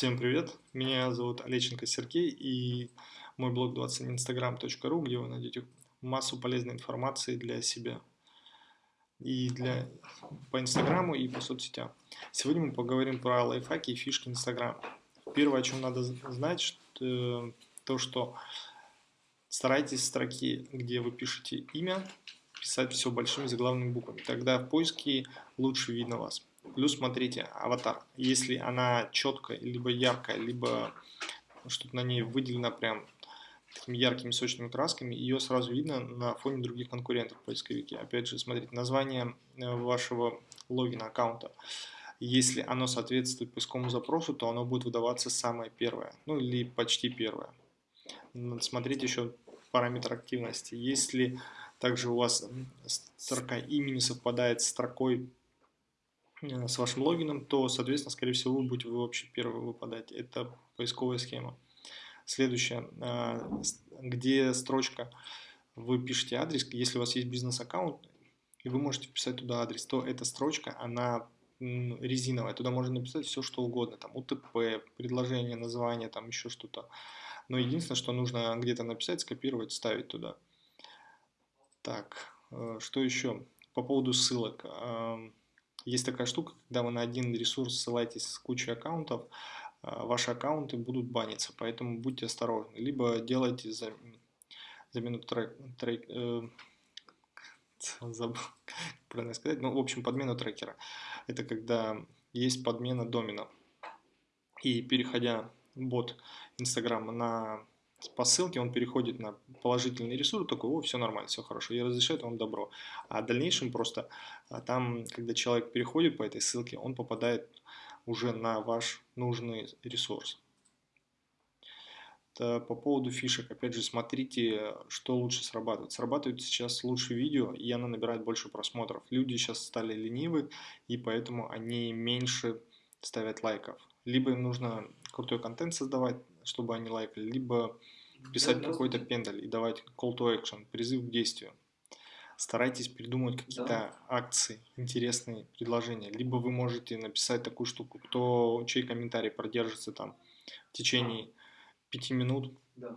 Всем привет, меня зовут Олеченко Сергей и мой блог 21instagram.ru, где вы найдете массу полезной информации для себя и для по инстаграму и по соцсетям. Сегодня мы поговорим про лайфхаки и фишки инстаграма. Первое, о чем надо знать, что, то, что старайтесь строки, где вы пишете имя, писать все большими заглавными буквами. Тогда в поиске лучше видно вас. Плюс смотрите, аватар. Если она четкая, либо яркая, либо что-то на ней выделено прям такими яркими сочными красками, ее сразу видно на фоне других конкурентов в поисковике. Опять же, смотрите, название э, вашего логина аккаунта. Если оно соответствует поисковому запросу, то оно будет выдаваться самое первое, ну или почти первое. Смотрите еще параметр активности. Если также у вас строка имени совпадает с строкой с вашим логином, то, соответственно, скорее всего, вы будете вообще первый выпадать. Это поисковая схема. Следующее, э, где строчка, вы пишете адрес, если у вас есть бизнес-аккаунт, и вы можете вписать туда адрес, то эта строчка, она резиновая, туда можно написать все, что угодно, там УТП, предложение, название, там еще что-то. Но единственное, что нужно где-то написать, скопировать, ставить туда. Так, э, что еще? По поводу ссылок. Есть такая штука, когда вы на один ресурс ссылаетесь с кучей аккаунтов, а, ваши аккаунты будут баниться, поэтому будьте осторожны. Либо делайте за, замену трек, трек э, забыл, правильно сказать, ну, в общем, подмену трекера. Это когда есть подмена домена. И переходя бот Инстаграма на по ссылке он переходит на положительный ресурс, такой, о, все нормально, все хорошо, и разрешает вам добро. А в дальнейшем просто а, там, когда человек переходит по этой ссылке, он попадает уже на ваш нужный ресурс. По поводу фишек, опять же, смотрите, что лучше срабатывает. Срабатывает сейчас лучше видео, и оно набирает больше просмотров. Люди сейчас стали ленивы, и поэтому они меньше ставят лайков. Либо им нужно крутой контент создавать, чтобы они лайкали, либо писать какой-то пендаль и давать call to action, призыв к действию. Старайтесь придумать какие-то да. акции, интересные предложения. Либо вы можете написать такую штуку, кто, чей комментарий продержится там в течение пяти минут. Да,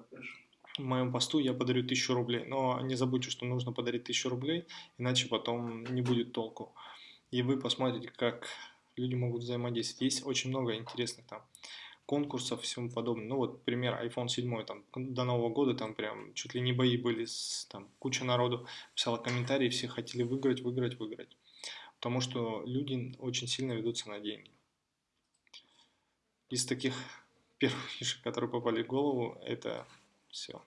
В моем посту я подарю тысячу рублей. Но не забудьте, что нужно подарить тысячу рублей, иначе потом не будет толку. И вы посмотрите, как люди могут взаимодействовать. Есть очень много интересных там конкурсов всему подобное. Ну вот пример iPhone 7, там до Нового года там прям чуть ли не бои были, с, там куча народу писала комментарии, все хотели выиграть, выиграть, выиграть. Потому что люди очень сильно ведутся на деньги. Из таких первых фишек, которые попали в голову, это все.